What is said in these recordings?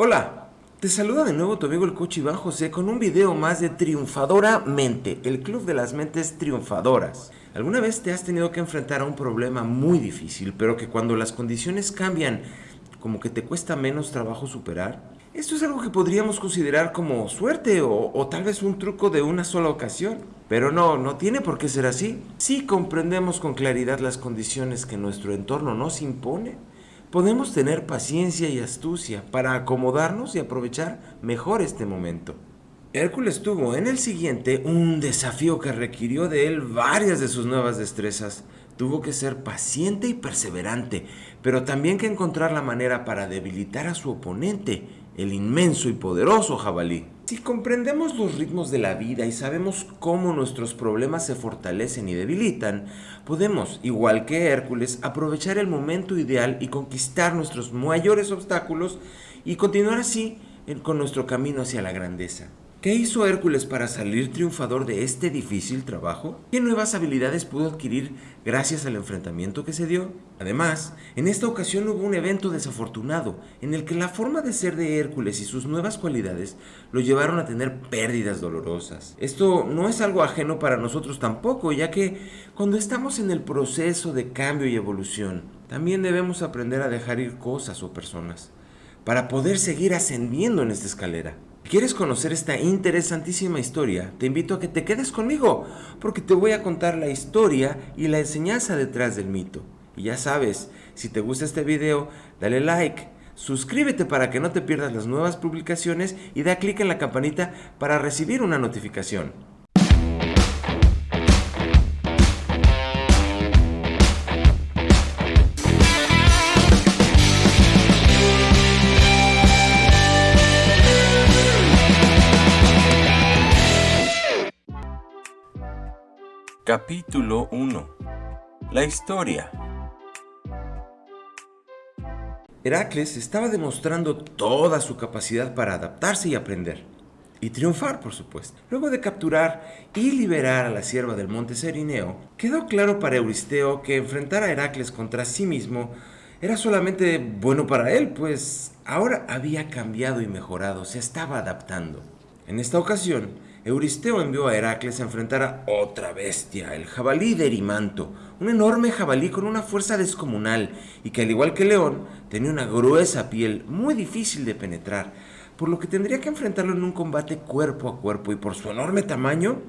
Hola, te saluda de nuevo tu amigo el coach Iván José con un video más de Triunfadora Mente, el club de las mentes triunfadoras. ¿Alguna vez te has tenido que enfrentar a un problema muy difícil, pero que cuando las condiciones cambian, como que te cuesta menos trabajo superar? Esto es algo que podríamos considerar como suerte o, o, tal vez un truco de una sola ocasión. Pero no, no tiene por qué ser así. Si comprendemos con claridad las condiciones que nuestro entorno nos impone, podemos tener paciencia y astucia para acomodarnos y aprovechar mejor este momento. Hércules tuvo en el siguiente un desafío que requirió de él varias de sus nuevas destrezas. Tuvo que ser paciente y perseverante, pero también que encontrar la manera para debilitar a su oponente, el inmenso y poderoso jabalí. Si comprendemos los ritmos de la vida y sabemos cómo nuestros problemas se fortalecen y debilitan, podemos, igual que Hércules, aprovechar el momento ideal y conquistar nuestros mayores obstáculos y continuar así con nuestro camino hacia la grandeza. ¿Qué hizo Hércules para salir triunfador de este difícil trabajo? ¿Qué nuevas habilidades pudo adquirir gracias al enfrentamiento que se dio? Además, en esta ocasión hubo un evento desafortunado en el que la forma de ser de Hércules y sus nuevas cualidades lo llevaron a tener pérdidas dolorosas. Esto no es algo ajeno para nosotros tampoco, ya que cuando estamos en el proceso de cambio y evolución, también debemos aprender a dejar ir cosas o personas para poder seguir ascendiendo en esta escalera. ¿Quieres conocer esta interesantísima historia? Te invito a que te quedes conmigo, porque te voy a contar la historia y la enseñanza detrás del mito. Y ya sabes, si te gusta este video, dale like, suscríbete para que no te pierdas las nuevas publicaciones y da clic en la campanita para recibir una notificación. Capítulo 1 La historia Heracles estaba demostrando toda su capacidad para adaptarse y aprender. Y triunfar, por supuesto. Luego de capturar y liberar a la sierva del monte Serineo, quedó claro para Euristeo que enfrentar a Heracles contra sí mismo era solamente bueno para él, pues ahora había cambiado y mejorado, se estaba adaptando. En esta ocasión, Euristeo envió a Heracles a enfrentar a otra bestia, el jabalí de Erimanto, un enorme jabalí con una fuerza descomunal y que al igual que león tenía una gruesa piel muy difícil de penetrar, por lo que tendría que enfrentarlo en un combate cuerpo a cuerpo y por su enorme tamaño,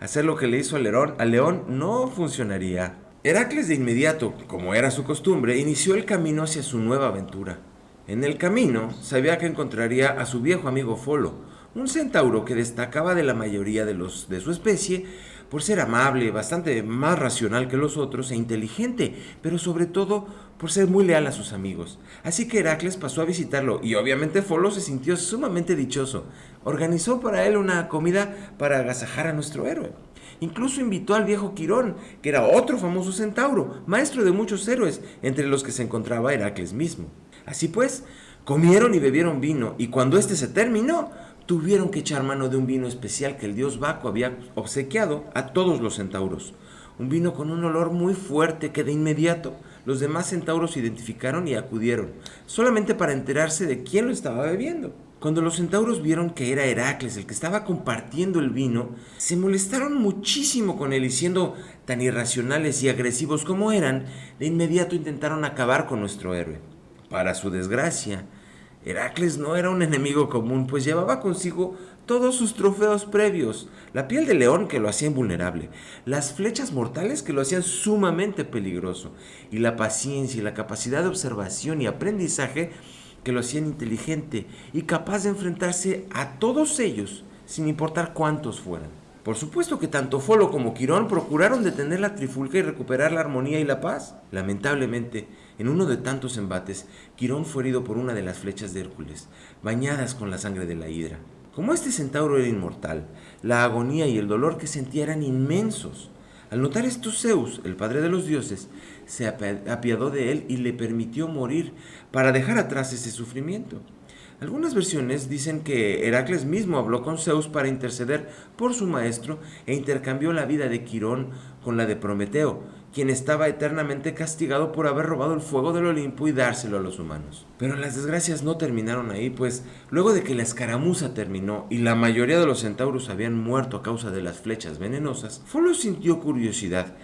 hacer lo que le hizo al león no funcionaría. Heracles de inmediato, como era su costumbre, inició el camino hacia su nueva aventura. En el camino sabía que encontraría a su viejo amigo Folo, un centauro que destacaba de la mayoría de los de su especie por ser amable, bastante más racional que los otros e inteligente, pero sobre todo por ser muy leal a sus amigos. Así que Heracles pasó a visitarlo y obviamente Folo se sintió sumamente dichoso. Organizó para él una comida para agasajar a nuestro héroe. Incluso invitó al viejo Quirón, que era otro famoso centauro, maestro de muchos héroes, entre los que se encontraba Heracles mismo. Así pues, comieron y bebieron vino, y cuando éste se terminó, tuvieron que echar mano de un vino especial que el dios Baco había obsequiado a todos los centauros. Un vino con un olor muy fuerte que de inmediato los demás centauros identificaron y acudieron, solamente para enterarse de quién lo estaba bebiendo. Cuando los centauros vieron que era Heracles el que estaba compartiendo el vino, se molestaron muchísimo con él y siendo tan irracionales y agresivos como eran, de inmediato intentaron acabar con nuestro héroe. Para su desgracia, Heracles no era un enemigo común, pues llevaba consigo todos sus trofeos previos, la piel de león que lo hacía invulnerable, las flechas mortales que lo hacían sumamente peligroso, y la paciencia y la capacidad de observación y aprendizaje que lo hacían inteligente y capaz de enfrentarse a todos ellos, sin importar cuántos fueran. Por supuesto que tanto Folo como Quirón procuraron detener la trifulca y recuperar la armonía y la paz. Lamentablemente, en uno de tantos embates, Quirón fue herido por una de las flechas de Hércules, bañadas con la sangre de la hidra. Como este centauro era inmortal, la agonía y el dolor que sentía eran inmensos. Al notar esto, Zeus, el padre de los dioses, se apiadó de él y le permitió morir para dejar atrás ese sufrimiento. Algunas versiones dicen que Heracles mismo habló con Zeus para interceder por su maestro e intercambió la vida de Quirón con la de Prometeo, quien estaba eternamente castigado por haber robado el fuego del Olimpo y dárselo a los humanos. Pero las desgracias no terminaron ahí, pues luego de que la escaramuza terminó y la mayoría de los centauros habían muerto a causa de las flechas venenosas, Folo sintió curiosidad,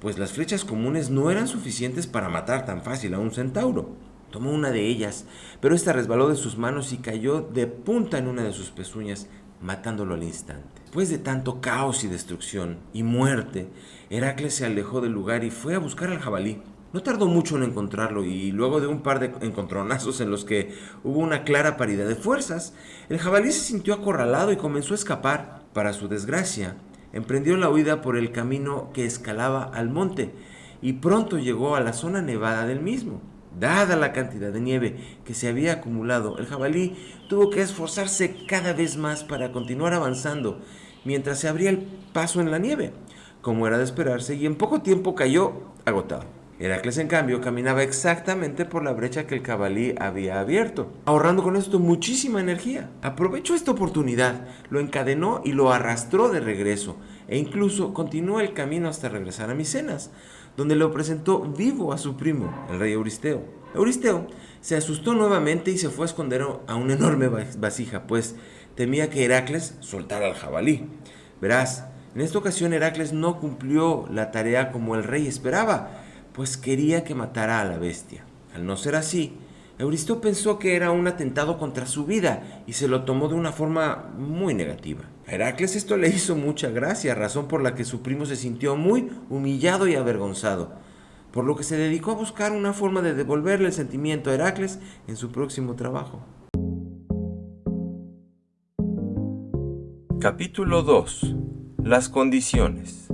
pues las flechas comunes no eran suficientes para matar tan fácil a un centauro. Tomó una de ellas, pero esta resbaló de sus manos y cayó de punta en una de sus pezuñas, matándolo al instante. Después de tanto caos y destrucción y muerte, Heracles se alejó del lugar y fue a buscar al jabalí. No tardó mucho en encontrarlo y luego de un par de encontronazos en los que hubo una clara paridad de fuerzas, el jabalí se sintió acorralado y comenzó a escapar. Para su desgracia, emprendió la huida por el camino que escalaba al monte y pronto llegó a la zona nevada del mismo. Dada la cantidad de nieve que se había acumulado, el jabalí tuvo que esforzarse cada vez más para continuar avanzando mientras se abría el paso en la nieve, como era de esperarse, y en poco tiempo cayó agotado. Heracles, en cambio, caminaba exactamente por la brecha que el jabalí había abierto, ahorrando con esto muchísima energía. Aprovechó esta oportunidad, lo encadenó y lo arrastró de regreso, e incluso continuó el camino hasta regresar a Micenas, donde lo presentó vivo a su primo, el rey Euristeo. Euristeo se asustó nuevamente y se fue a esconder a una enorme vasija, pues temía que Heracles soltara al jabalí. Verás, en esta ocasión Heracles no cumplió la tarea como el rey esperaba, pues quería que matara a la bestia. Al no ser así, Euristeo pensó que era un atentado contra su vida y se lo tomó de una forma muy negativa. A Heracles esto le hizo mucha gracia, razón por la que su primo se sintió muy humillado y avergonzado, por lo que se dedicó a buscar una forma de devolverle el sentimiento a Heracles en su próximo trabajo. Capítulo 2. Las condiciones.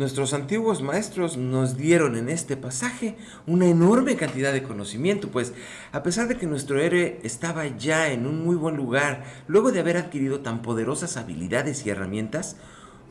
Nuestros antiguos maestros nos dieron en este pasaje una enorme cantidad de conocimiento, pues a pesar de que nuestro héroe estaba ya en un muy buen lugar, luego de haber adquirido tan poderosas habilidades y herramientas,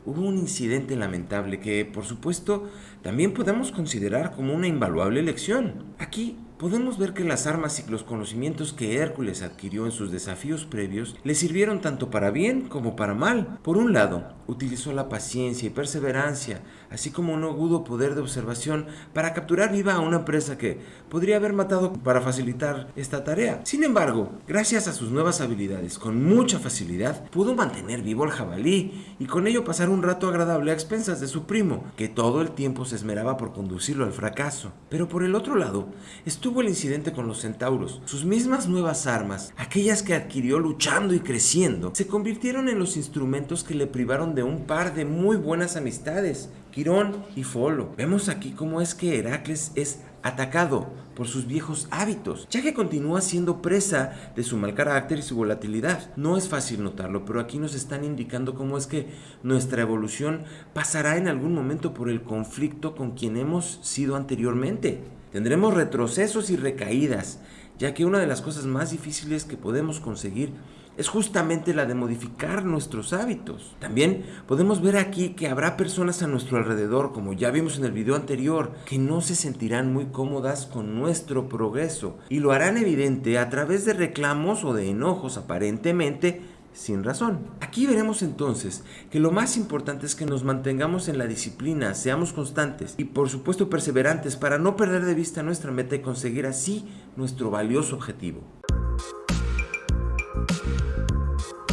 hubo un incidente lamentable que, por supuesto, también podemos considerar como una invaluable lección. Aquí podemos ver que las armas y los conocimientos que Hércules adquirió en sus desafíos previos le sirvieron tanto para bien como para mal. Por un lado, utilizó la paciencia y perseverancia, así como un agudo poder de observación para capturar viva a una presa que podría haber matado para facilitar esta tarea. Sin embargo, gracias a sus nuevas habilidades, con mucha facilidad, pudo mantener vivo al jabalí y con ello pasar un rato agradable a expensas de su primo, que todo el tiempo se esmeraba por conducirlo al fracaso. Pero por el otro lado, estuvo el incidente con los centauros. Sus mismas nuevas armas, aquellas que adquirió luchando y creciendo, se convirtieron en los instrumentos que le privaron de un par de muy buenas amistades, Quirón y Folo. Vemos aquí cómo es que Heracles es atacado por sus viejos hábitos, ya que continúa siendo presa de su mal carácter y su volatilidad. No es fácil notarlo, pero aquí nos están indicando cómo es que nuestra evolución pasará en algún momento por el conflicto con quien hemos sido anteriormente. Tendremos retrocesos y recaídas, ya que una de las cosas más difíciles que podemos conseguir es justamente la de modificar nuestros hábitos. También podemos ver aquí que habrá personas a nuestro alrededor, como ya vimos en el video anterior, que no se sentirán muy cómodas con nuestro progreso y lo harán evidente a través de reclamos o de enojos aparentemente sin razón. Aquí veremos entonces que lo más importante es que nos mantengamos en la disciplina, seamos constantes y por supuesto perseverantes para no perder de vista nuestra meta y conseguir así nuestro valioso objetivo.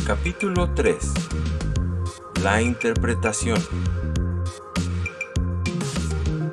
Capítulo 3. La interpretación.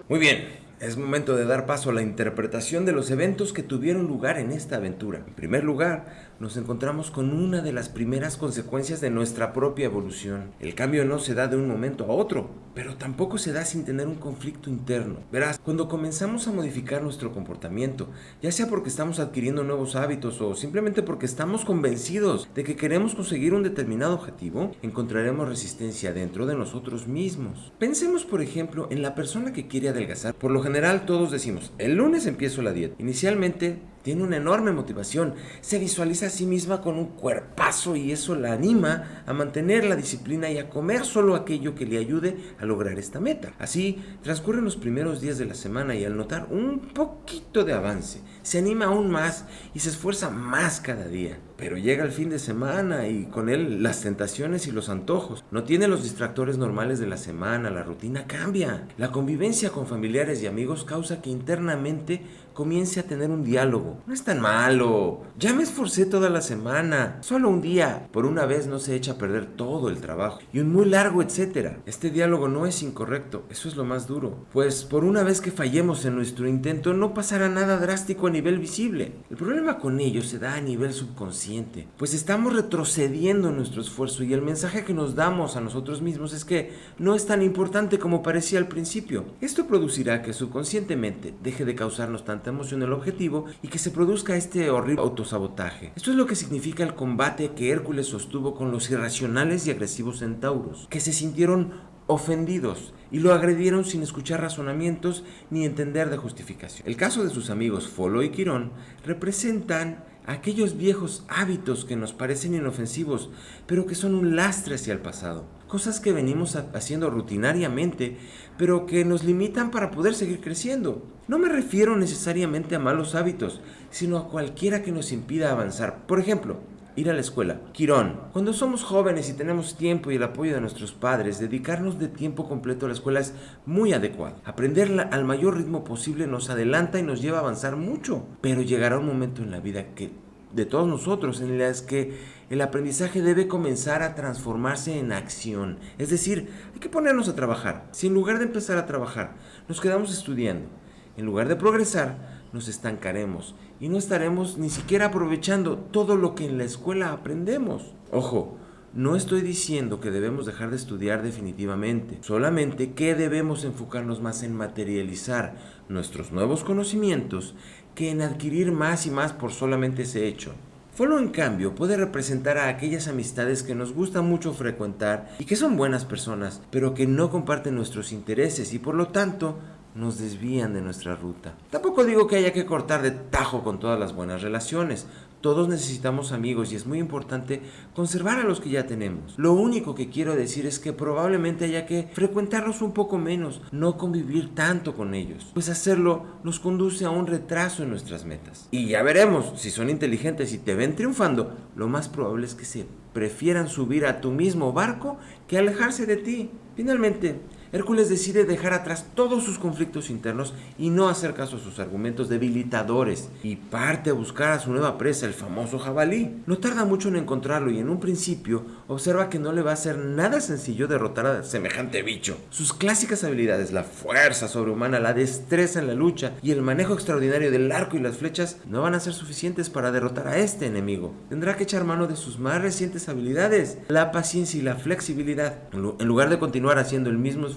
Muy bien, es momento de dar paso a la interpretación de los eventos que tuvieron lugar en esta aventura. En primer lugar, nos encontramos con una de las primeras consecuencias de nuestra propia evolución. El cambio no se da de un momento a otro, pero tampoco se da sin tener un conflicto interno. Verás, cuando comenzamos a modificar nuestro comportamiento, ya sea porque estamos adquiriendo nuevos hábitos o simplemente porque estamos convencidos de que queremos conseguir un determinado objetivo, encontraremos resistencia dentro de nosotros mismos. Pensemos, por ejemplo, en la persona que quiere adelgazar. Por lo general todos decimos, el lunes empiezo la dieta. Inicialmente tiene una enorme motivación, se visualiza a sí misma con un cuerpazo y eso la anima a mantener la disciplina y a comer solo aquello que le ayude a lograr esta meta. Así transcurren los primeros días de la semana y al notar un poquito de avance, se anima aún más y se esfuerza más cada día. Pero llega el fin de semana y con él las tentaciones y los antojos. No tiene los distractores normales de la semana, la rutina cambia. La convivencia con familiares y amigos causa que internamente comience a tener un diálogo. No es tan malo. Ya me esforcé toda la semana. Solo un día. Por una vez no se echa a perder todo el trabajo. Y un muy largo etcétera. Este diálogo no es incorrecto. Eso es lo más duro. Pues por una vez que fallemos en nuestro intento no pasará nada drástico a nivel visible. El problema con ello se da a nivel subconsciente. Pues estamos retrocediendo en nuestro esfuerzo y el mensaje que nos damos a nosotros mismos es que no es tan importante como parecía al principio. Esto producirá que subconscientemente deje de causarnos emoción el objetivo y que se produzca este horrible autosabotaje. Esto es lo que significa el combate que Hércules sostuvo con los irracionales y agresivos centauros, que se sintieron ofendidos y lo agredieron sin escuchar razonamientos ni entender de justificación. El caso de sus amigos Folo y Quirón representan aquellos viejos hábitos que nos parecen inofensivos, pero que son un lastre hacia el pasado. Cosas que venimos haciendo rutinariamente, pero que nos limitan para poder seguir creciendo. No me refiero necesariamente a malos hábitos, sino a cualquiera que nos impida avanzar. Por ejemplo, ir a la escuela. Quirón, cuando somos jóvenes y tenemos tiempo y el apoyo de nuestros padres, dedicarnos de tiempo completo a la escuela es muy adecuado. Aprenderla al mayor ritmo posible nos adelanta y nos lleva a avanzar mucho. Pero llegará un momento en la vida que de todos nosotros en las que el aprendizaje debe comenzar a transformarse en acción. Es decir, hay que ponernos a trabajar. Si en lugar de empezar a trabajar nos quedamos estudiando, en lugar de progresar, nos estancaremos y no estaremos ni siquiera aprovechando todo lo que en la escuela aprendemos. Ojo, no estoy diciendo que debemos dejar de estudiar definitivamente, solamente que debemos enfocarnos más en materializar nuestros nuevos conocimientos que en adquirir más y más por solamente ese hecho. Follow en cambio puede representar a aquellas amistades que nos gusta mucho frecuentar y que son buenas personas, pero que no comparten nuestros intereses y por lo tanto nos desvían de nuestra ruta. Tampoco digo que haya que cortar de tajo con todas las buenas relaciones, todos necesitamos amigos y es muy importante conservar a los que ya tenemos. Lo único que quiero decir es que probablemente haya que frecuentarlos un poco menos, no convivir tanto con ellos, pues hacerlo nos conduce a un retraso en nuestras metas. Y ya veremos, si son inteligentes y te ven triunfando, lo más probable es que se prefieran subir a tu mismo barco que alejarse de ti. Finalmente, Hércules decide dejar atrás todos sus conflictos internos y no hacer caso a sus argumentos debilitadores y parte a buscar a su nueva presa, el famoso jabalí. No tarda mucho en encontrarlo y en un principio observa que no le va a ser nada sencillo derrotar a semejante bicho. Sus clásicas habilidades, la fuerza sobrehumana, la destreza en la lucha y el manejo extraordinario del arco y las flechas no van a ser suficientes para derrotar a este enemigo. Tendrá que echar mano de sus más recientes habilidades, la paciencia y la flexibilidad. En lugar de continuar haciendo el mismo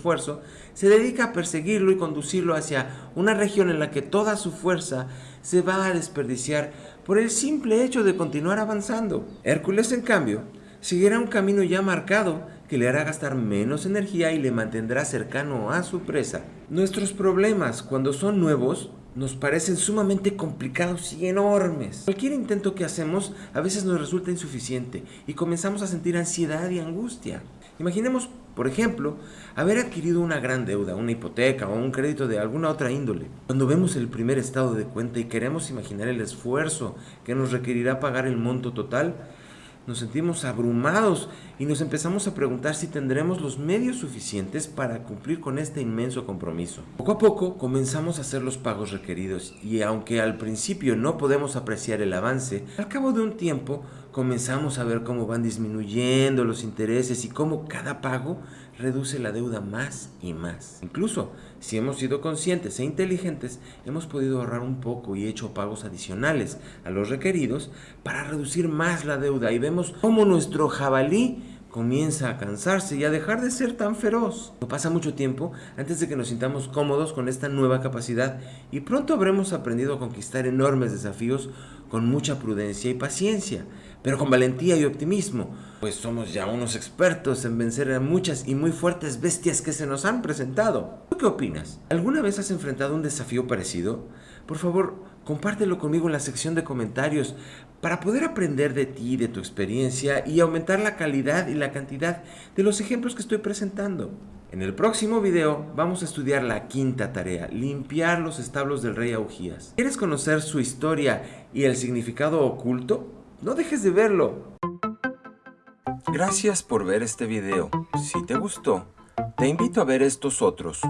se dedica a perseguirlo y conducirlo hacia una región en la que toda su fuerza se va a desperdiciar por el simple hecho de continuar avanzando. Hércules, en cambio, seguirá un camino ya marcado que le hará gastar menos energía y le mantendrá cercano a su presa. Nuestros problemas, cuando son nuevos, nos parecen sumamente complicados y enormes. Cualquier intento que hacemos a veces nos resulta insuficiente y comenzamos a sentir ansiedad y angustia. Imaginemos, por ejemplo, haber adquirido una gran deuda, una hipoteca o un crédito de alguna otra índole. Cuando vemos el primer estado de cuenta y queremos imaginar el esfuerzo que nos requerirá pagar el monto total, nos sentimos abrumados y nos empezamos a preguntar si tendremos los medios suficientes para cumplir con este inmenso compromiso. Poco a poco comenzamos a hacer los pagos requeridos y aunque al principio no podemos apreciar el avance, al cabo de un tiempo comenzamos a ver cómo van disminuyendo los intereses y cómo cada pago reduce la deuda más y más. Incluso, si hemos sido conscientes e inteligentes, hemos podido ahorrar un poco y hecho pagos adicionales a los requeridos para reducir más la deuda y vemos cómo nuestro jabalí comienza a cansarse y a dejar de ser tan feroz. No pasa mucho tiempo antes de que nos sintamos cómodos con esta nueva capacidad y pronto habremos aprendido a conquistar enormes desafíos con mucha prudencia y paciencia, pero con valentía y optimismo, pues somos ya unos expertos en vencer a muchas y muy fuertes bestias que se nos han presentado. ¿Tú qué opinas? ¿Alguna vez has enfrentado un desafío parecido? Por favor, compártelo conmigo en la sección de comentarios para poder aprender de ti, de tu experiencia y aumentar la calidad y la cantidad de los ejemplos que estoy presentando. En el próximo video vamos a estudiar la quinta tarea, limpiar los establos del rey Augías. ¿Quieres conocer su historia y el significado oculto? No dejes de verlo. Gracias por ver este video. Si te gustó, te invito a ver estos otros